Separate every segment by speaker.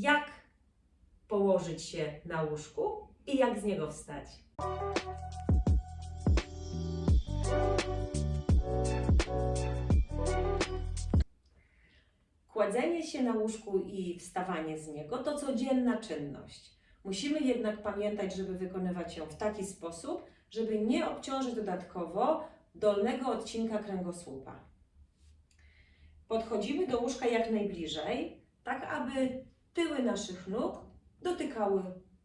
Speaker 1: jak położyć się na łóżku i jak z niego wstać. Kładzenie się na łóżku i wstawanie z niego to codzienna czynność. Musimy jednak pamiętać, żeby wykonywać ją w taki sposób, żeby nie obciążyć dodatkowo dolnego odcinka kręgosłupa. Podchodzimy do łóżka jak najbliżej, tak aby tyły naszych nóg dotykały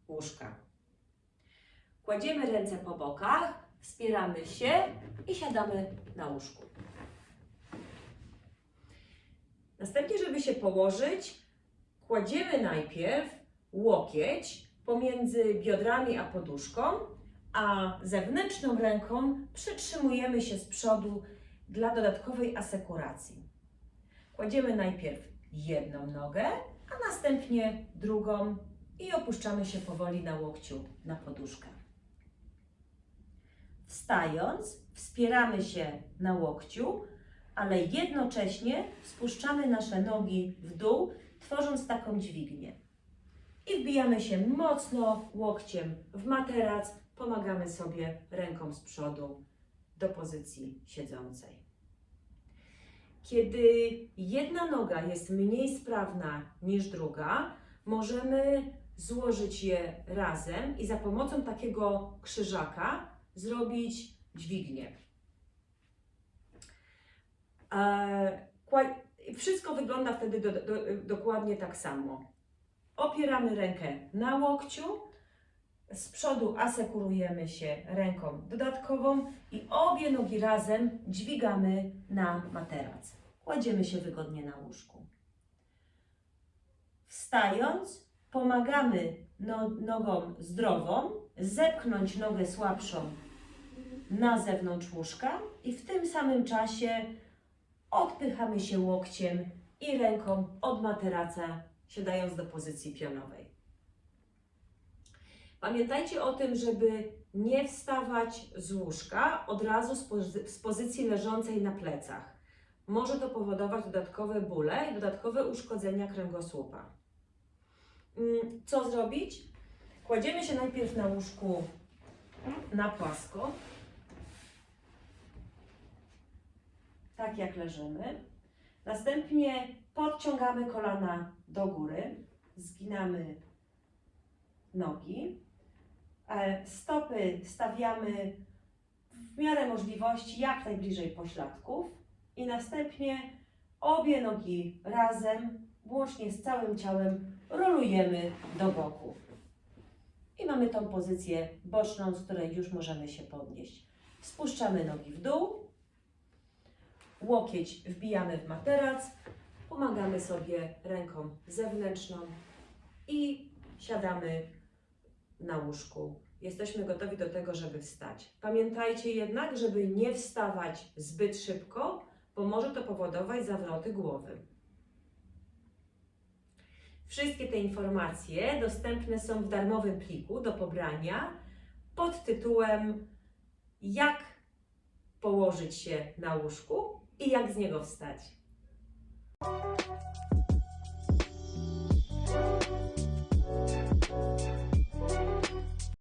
Speaker 1: łóżka. Kładziemy ręce po bokach, wspieramy się i siadamy na łóżku. Następnie, żeby się położyć, kładziemy najpierw łokieć pomiędzy biodrami a poduszką, a zewnętrzną ręką przytrzymujemy się z przodu dla dodatkowej asekuracji. Kładziemy najpierw jedną nogę, następnie drugą i opuszczamy się powoli na łokciu na poduszkę. Wstając, wspieramy się na łokciu, ale jednocześnie spuszczamy nasze nogi w dół, tworząc taką dźwignię. I wbijamy się mocno łokciem w materac, pomagamy sobie ręką z przodu do pozycji siedzącej. Kiedy jedna noga jest mniej sprawna niż druga, możemy złożyć je razem i za pomocą takiego krzyżaka zrobić dźwignię. E, Wszystko wygląda wtedy do, do, dokładnie tak samo. Opieramy rękę na łokciu, z przodu asekurujemy się ręką dodatkową i obie nogi razem dźwigamy na materac. Kładziemy się wygodnie na łóżku. Wstając, pomagamy no, nogą zdrową zepchnąć nogę słabszą na zewnątrz łóżka i w tym samym czasie odpychamy się łokciem i ręką od materaca, siadając do pozycji pionowej. Pamiętajcie o tym, żeby nie wstawać z łóżka od razu z, pozy- z pozycji leżącej na plecach. Może to powodować dodatkowe bóle i dodatkowe uszkodzenia kręgosłupa. Mm, Co zrobić? Kładziemy się najpierw na łóżku na płasko, tak jak leżymy. Następnie podciągamy kolana do góry, zginamy nogi. E, Stopy stawiamy w miarę możliwości jak najbliżej pośladków i następnie obie nogi razem, łącznie z całym ciałem, rolujemy do boku. I mamy tą pozycję boczną, z której już możemy się podnieść. Spuszczamy nogi w dół, łokieć wbijamy w materac, pomagamy sobie ręką zewnętrzną i siadamy na łóżku. Jesteśmy gotowi do tego, żeby wstać. Pamiętajcie jednak, żeby nie wstawać zbyt szybko, bo może to powodować zawroty głowy. Wszystkie te informacje dostępne są w darmowym pliku do pobrania pod tytułem Jak położyć się na łóżku i jak z niego wstać.